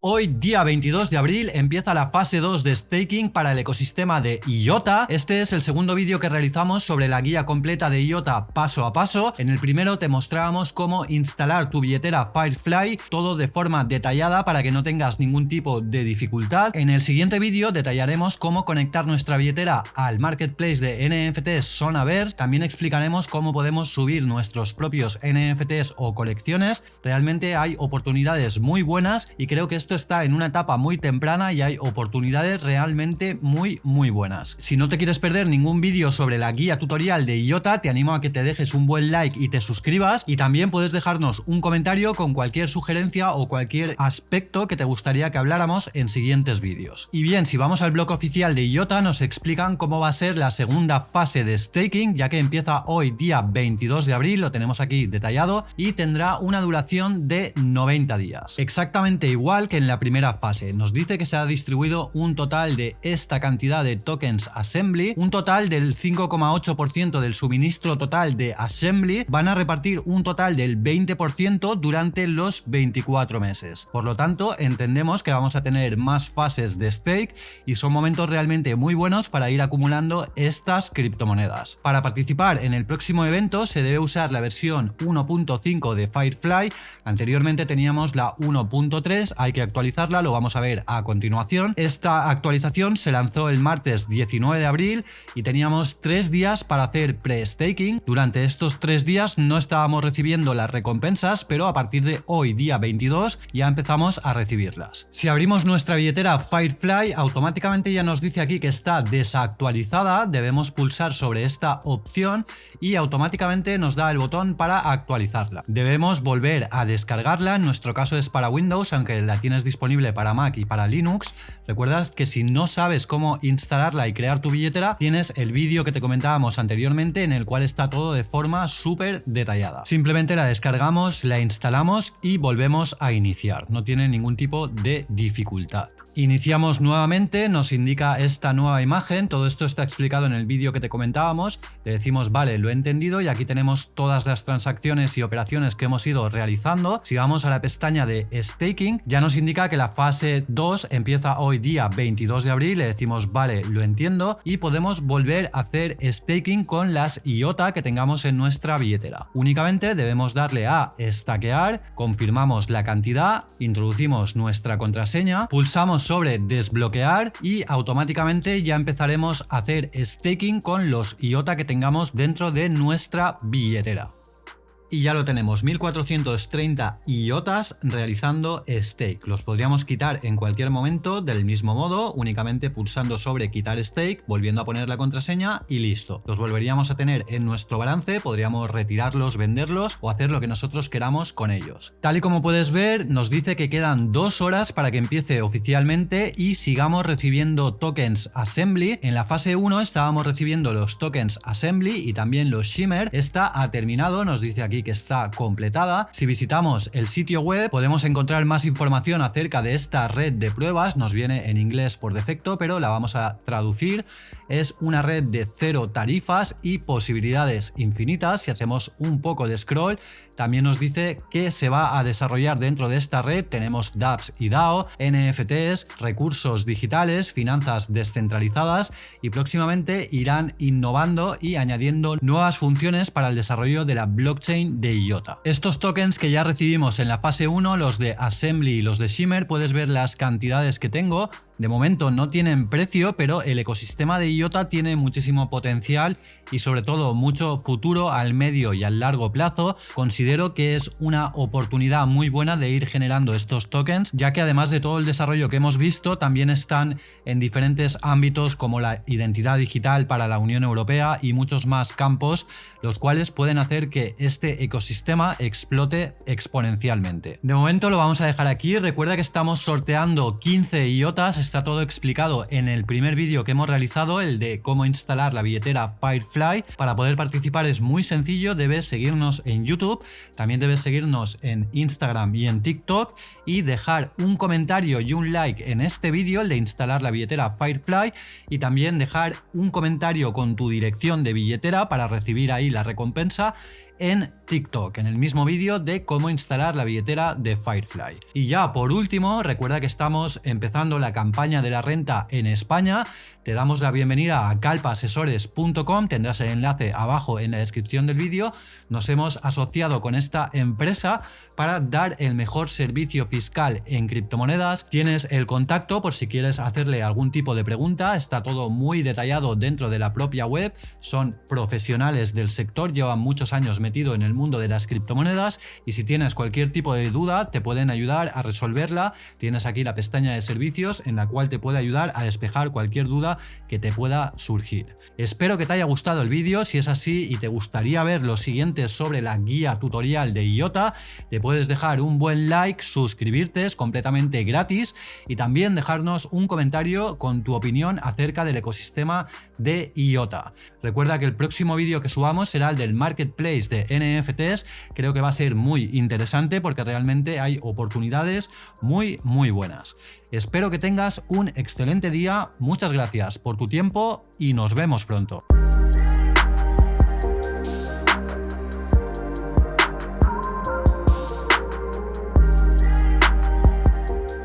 Hoy, día 22 de abril, empieza la fase 2 de staking para el ecosistema de IOTA. Este es el segundo vídeo que realizamos sobre la guía completa de IOTA paso a paso. En el primero te mostrábamos cómo instalar tu billetera Firefly, todo de forma detallada para que no tengas ningún tipo de dificultad. En el siguiente vídeo detallaremos cómo conectar nuestra billetera al marketplace de NFTs Sonaverse. También explicaremos cómo podemos subir nuestros propios NFTs o colecciones. Realmente hay oportunidades muy buenas y creo que esto está en una etapa muy temprana y hay oportunidades realmente muy muy buenas. Si no te quieres perder ningún vídeo sobre la guía tutorial de IOTA, te animo a que te dejes un buen like y te suscribas y también puedes dejarnos un comentario con cualquier sugerencia o cualquier aspecto que te gustaría que habláramos en siguientes vídeos. Y bien, si vamos al blog oficial de IOTA nos explican cómo va a ser la segunda fase de staking, ya que empieza hoy día 22 de abril, lo tenemos aquí detallado, y tendrá una duración de 90 días. Exactamente igual que en la primera fase. Nos dice que se ha distribuido un total de esta cantidad de tokens Assembly, un total del 5,8% del suministro total de Assembly, van a repartir un total del 20% durante los 24 meses. Por lo tanto, entendemos que vamos a tener más fases de stake y son momentos realmente muy buenos para ir acumulando estas criptomonedas. Para participar en el próximo evento se debe usar la versión 1.5 de Firefly, anteriormente teníamos la 1.3, hay que actualizarla, lo vamos a ver a continuación. Esta actualización se lanzó el martes 19 de abril y teníamos tres días para hacer pre-staking. Durante estos tres días no estábamos recibiendo las recompensas, pero a partir de hoy, día 22, ya empezamos a recibirlas. Si abrimos nuestra billetera Firefly, automáticamente ya nos dice aquí que está desactualizada, debemos pulsar sobre esta opción y automáticamente nos da el botón para actualizarla. Debemos volver a descargarla, en nuestro caso es para Windows, aunque la tienes disponible para Mac y para Linux. Recuerdas que si no sabes cómo instalarla y crear tu billetera, tienes el vídeo que te comentábamos anteriormente en el cual está todo de forma súper detallada. Simplemente la descargamos, la instalamos y volvemos a iniciar. No tiene ningún tipo de dificultad. Iniciamos nuevamente, nos indica esta nueva imagen, todo esto está explicado en el vídeo que te comentábamos, le decimos vale, lo he entendido y aquí tenemos todas las transacciones y operaciones que hemos ido realizando. Si vamos a la pestaña de staking, ya nos indica que la fase 2 empieza hoy día 22 de abril, le decimos vale, lo entiendo y podemos volver a hacer staking con las IOTA que tengamos en nuestra billetera. Únicamente debemos darle a stackear, confirmamos la cantidad, introducimos nuestra contraseña, pulsamos sobre desbloquear y automáticamente ya empezaremos a hacer staking con los IOTA que tengamos dentro de nuestra billetera. Y ya lo tenemos, 1430 IOTAS realizando stake. Los podríamos quitar en cualquier momento del mismo modo, únicamente pulsando sobre quitar stake, volviendo a poner la contraseña y listo. Los volveríamos a tener en nuestro balance, podríamos retirarlos, venderlos o hacer lo que nosotros queramos con ellos. Tal y como puedes ver, nos dice que quedan dos horas para que empiece oficialmente y sigamos recibiendo tokens Assembly. En la fase 1 estábamos recibiendo los tokens Assembly y también los Shimmer. Esta ha terminado, nos dice aquí que está completada. Si visitamos el sitio web podemos encontrar más información acerca de esta red de pruebas, nos viene en inglés por defecto, pero la vamos a traducir. Es una red de cero tarifas y posibilidades infinitas. Si hacemos un poco de scroll, también nos dice que se va a desarrollar dentro de esta red. Tenemos dApps y DAO, NFTs, recursos digitales, finanzas descentralizadas y próximamente irán innovando y añadiendo nuevas funciones para el desarrollo de la blockchain de IOTA. Estos tokens que ya recibimos en la fase 1, los de Assembly y los de Shimmer, puedes ver las cantidades que tengo. De momento no tienen precio, pero el ecosistema de IOTA tiene muchísimo potencial y sobre todo mucho futuro al medio y al largo plazo. Considero que es una oportunidad muy buena de ir generando estos tokens, ya que además de todo el desarrollo que hemos visto, también están en diferentes ámbitos como la identidad digital para la Unión Europea y muchos más campos, los cuales pueden hacer que este ecosistema explote exponencialmente. De momento lo vamos a dejar aquí, recuerda que estamos sorteando 15 IOTAs, está todo explicado en el primer vídeo que hemos realizado, el de cómo instalar la billetera Firefly. Para poder participar es muy sencillo, debes seguirnos en YouTube, también debes seguirnos en Instagram y en TikTok y dejar un comentario y un like en este vídeo, el de instalar la billetera Firefly y también dejar un comentario con tu dirección de billetera para recibir ahí la recompensa en TikTok, en el mismo vídeo de cómo instalar la billetera de Firefly. Y ya por último, recuerda que estamos empezando la campaña de la renta en España. Te damos la bienvenida a calpasesores.com, tendrás el enlace abajo en la descripción del vídeo. Nos hemos asociado con esta empresa para dar el mejor servicio fiscal en criptomonedas. Tienes el contacto por si quieres hacerle algún tipo de pregunta, está todo muy detallado dentro de la propia web, son profesionales del sector, llevan muchos años metido en el mundo de las criptomonedas y si tienes cualquier tipo de duda te pueden ayudar a resolverla. Tienes aquí la pestaña de servicios en cual te puede ayudar a despejar cualquier duda que te pueda surgir. Espero que te haya gustado el vídeo, si es así y te gustaría ver los siguientes sobre la guía tutorial de IOTA, te puedes dejar un buen like, suscribirte, es completamente gratis y también dejarnos un comentario con tu opinión acerca del ecosistema de IOTA. Recuerda que el próximo vídeo que subamos será el del marketplace de NFTs, creo que va a ser muy interesante porque realmente hay oportunidades muy muy buenas. Espero que tengas un excelente día, muchas gracias por tu tiempo y nos vemos pronto.